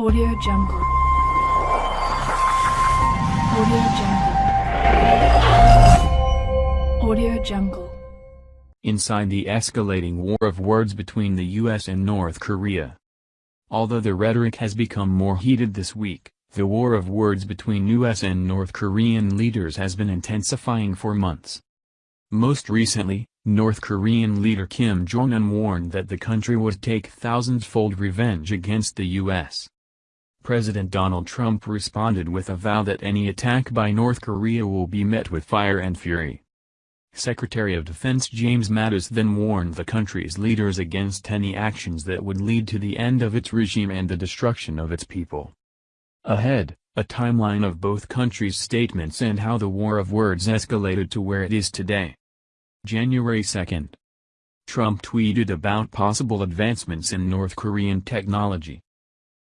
Audio Jungle. Audio Jungle. Audio Jungle. Inside the escalating war of words between the US and North Korea. Although the rhetoric has become more heated this week, the war of words between US and North Korean leaders has been intensifying for months. Most recently, North Korean leader Kim Jong-un warned that the country would take thousands-fold revenge against the U.S. President Donald Trump responded with a vow that any attack by North Korea will be met with fire and fury. Secretary of Defense James Mattis then warned the country's leaders against any actions that would lead to the end of its regime and the destruction of its people. Ahead, a timeline of both countries' statements and how the war of words escalated to where it is today. January 2. Trump tweeted about possible advancements in North Korean technology.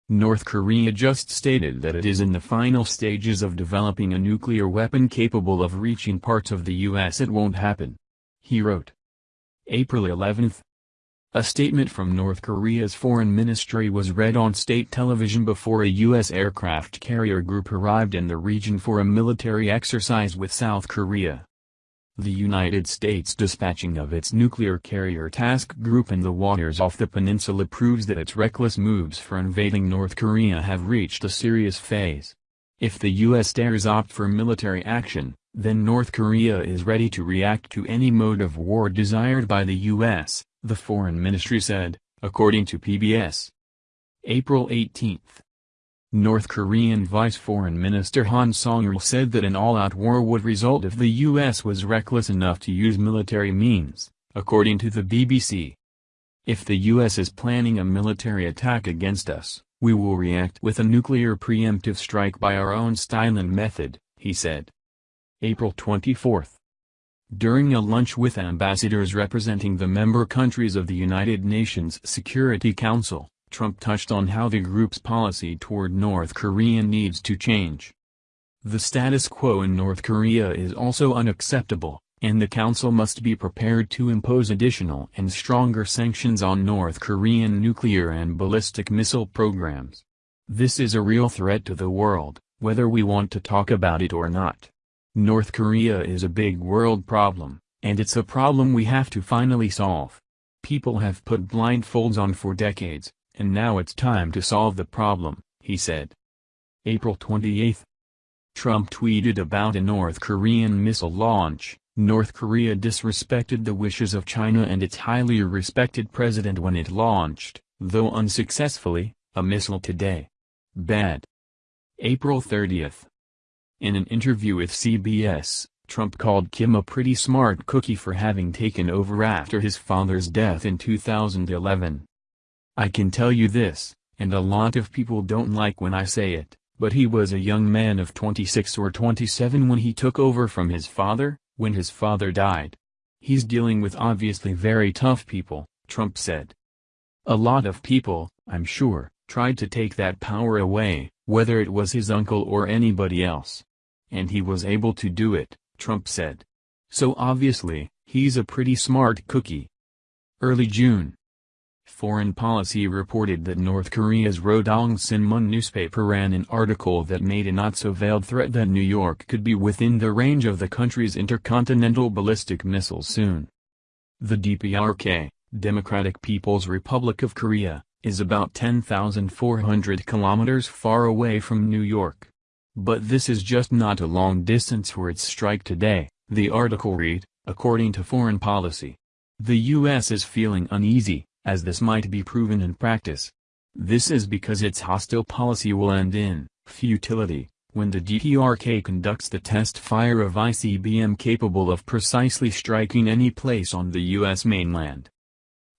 North Korea just stated that it is in the final stages of developing a nuclear weapon capable of reaching parts of the U.S. It won't happen. He wrote. April 11. A statement from North Korea's foreign ministry was read on state television before a U.S. aircraft carrier group arrived in the region for a military exercise with South Korea. The United States dispatching of its nuclear carrier task group in the waters off the peninsula proves that its reckless moves for invading North Korea have reached a serious phase. If the U.S. dares opt for military action, then North Korea is ready to react to any mode of war desired by the U.S., the foreign ministry said, according to PBS. April 18 North Korean Vice Foreign Minister Han Song-il said that an all-out war would result if the U.S. was reckless enough to use military means, according to the BBC. If the U.S. is planning a military attack against us, we will react with a nuclear preemptive strike by our own style and method, he said. April 24 During a lunch with ambassadors representing the member countries of the United Nations Security Council, Trump touched on how the group's policy toward North Korea needs to change. The status quo in North Korea is also unacceptable, and the Council must be prepared to impose additional and stronger sanctions on North Korean nuclear and ballistic missile programs. This is a real threat to the world, whether we want to talk about it or not. North Korea is a big world problem, and it's a problem we have to finally solve. People have put blindfolds on for decades, and now it's time to solve the problem, he said. April 28. Trump tweeted about a North Korean missile launch. North Korea disrespected the wishes of China and its highly respected president when it launched, though unsuccessfully, a missile today. Bad. April 30. In an interview with CBS, Trump called Kim a pretty smart cookie for having taken over after his father's death in 2011. I can tell you this, and a lot of people don't like when I say it, but he was a young man of 26 or 27 when he took over from his father, when his father died. He's dealing with obviously very tough people, Trump said. A lot of people, I'm sure, tried to take that power away, whether it was his uncle or anybody else. And he was able to do it, Trump said. So obviously, he's a pretty smart cookie. Early June, Foreign Policy reported that North Korea's Rodong Sinmun newspaper ran an article that made a not-so-veiled threat that New York could be within the range of the country's intercontinental ballistic missiles soon. The DPRK, Democratic People's Republic of Korea, is about 10,400 kilometers far away from New York. But this is just not a long distance for its strike today, the article read, according to Foreign Policy. The U.S. is feeling uneasy, as this might be proven in practice. This is because its hostile policy will end in futility, when the DPRK conducts the test fire of ICBM capable of precisely striking any place on the U.S. mainland.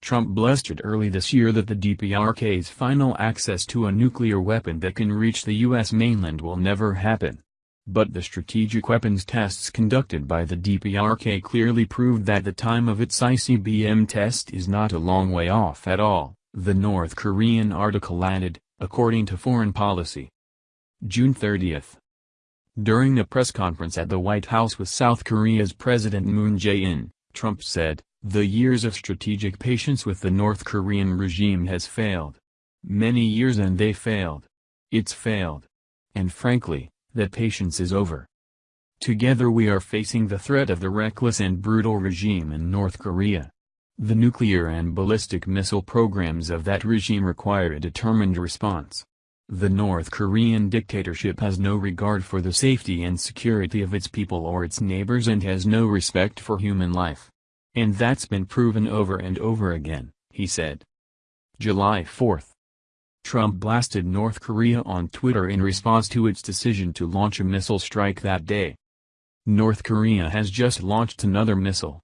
Trump blustered early this year that the DPRK's final access to a nuclear weapon that can reach the U.S. mainland will never happen. But the strategic weapons tests conducted by the DPRK clearly proved that the time of its ICBM test is not a long way off at all, the North Korean article added, according to Foreign Policy. June 30. During a press conference at the White House with South Korea's President Moon Jae-in, Trump said, the years of strategic patience with the North Korean regime has failed. Many years and they failed. It's failed. And frankly, that patience is over. Together we are facing the threat of the reckless and brutal regime in North Korea. The nuclear and ballistic missile programs of that regime require a determined response. The North Korean dictatorship has no regard for the safety and security of its people or its neighbors and has no respect for human life. And that's been proven over and over again, he said. July 4. Trump blasted North Korea on Twitter in response to its decision to launch a missile strike that day. North Korea has just launched another missile,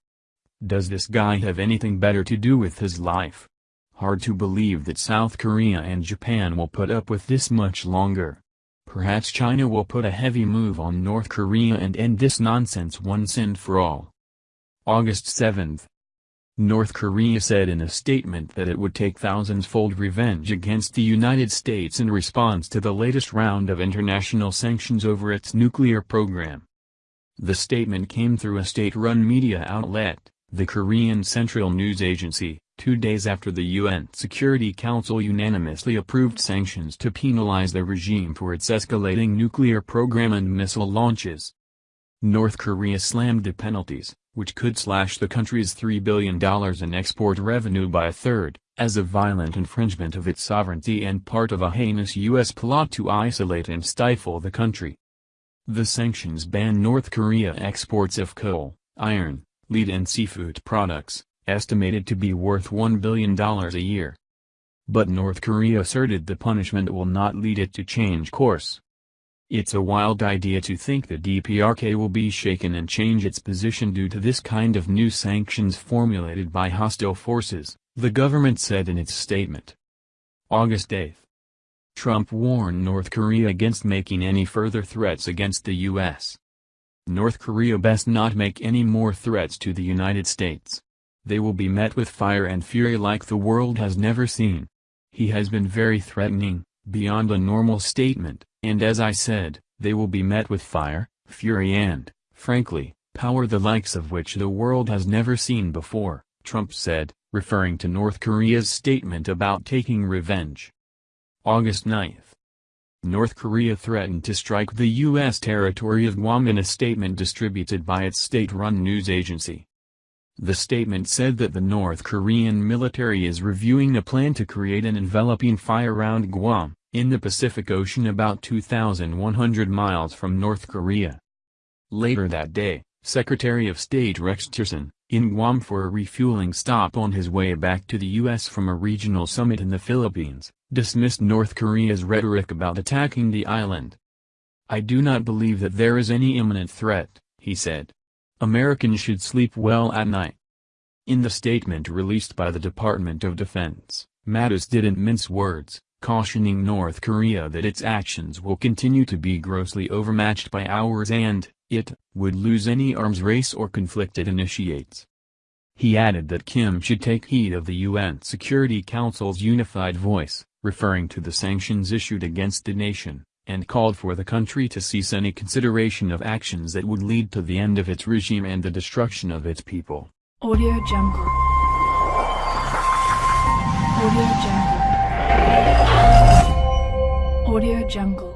does this guy have anything better to do with his life? Hard to believe that South Korea and Japan will put up with this much longer. Perhaps China will put a heavy move on North Korea and end this nonsense once and for all. August 7. North Korea said in a statement that it would take thousands-fold revenge against the United States in response to the latest round of international sanctions over its nuclear program. The statement came through a state-run media outlet, the Korean Central News Agency, two days after the UN Security Council unanimously approved sanctions to penalize the regime for its escalating nuclear program and missile launches. North Korea slammed the penalties, which could slash the country's $3 billion in export revenue by a third, as a violent infringement of its sovereignty and part of a heinous U.S. plot to isolate and stifle the country. The sanctions ban North Korea exports of coal, iron, lead and seafood products, estimated to be worth $1 billion a year. But North Korea asserted the punishment will not lead it to change course. It's a wild idea to think the DPRK will be shaken and change its position due to this kind of new sanctions formulated by hostile forces, the government said in its statement. August 8. Trump warned North Korea against making any further threats against the U.S. North Korea best not make any more threats to the United States. They will be met with fire and fury like the world has never seen. He has been very threatening, beyond a normal statement, and as I said, they will be met with fire, fury and, frankly, power the likes of which the world has never seen before, Trump said, referring to North Korea's statement about taking revenge. August 9 North Korea threatened to strike the U.S. territory of Guam in a statement distributed by its state-run news agency. The statement said that the North Korean military is reviewing a plan to create an enveloping fire around Guam, in the Pacific Ocean about 2,100 miles from North Korea. Later that day, Secretary of State Rex Tillerson, in Guam for a refueling stop on his way back to the U.S. from a regional summit in the Philippines, dismissed North Korea's rhetoric about attacking the island. I do not believe that there is any imminent threat, he said. Americans should sleep well at night. In the statement released by the Department of Defense, Mattis didn't mince words, cautioning North Korea that its actions will continue to be grossly overmatched by ours and, it, would lose any arms race or conflict it initiates. He added that Kim should take heed of the UN Security Council's unified voice, referring to the sanctions issued against the nation, and called for the country to cease any consideration of actions that would lead to the end of its regime and the destruction of its people. Audio Jungle. Audio Jungle. Audio Jungle.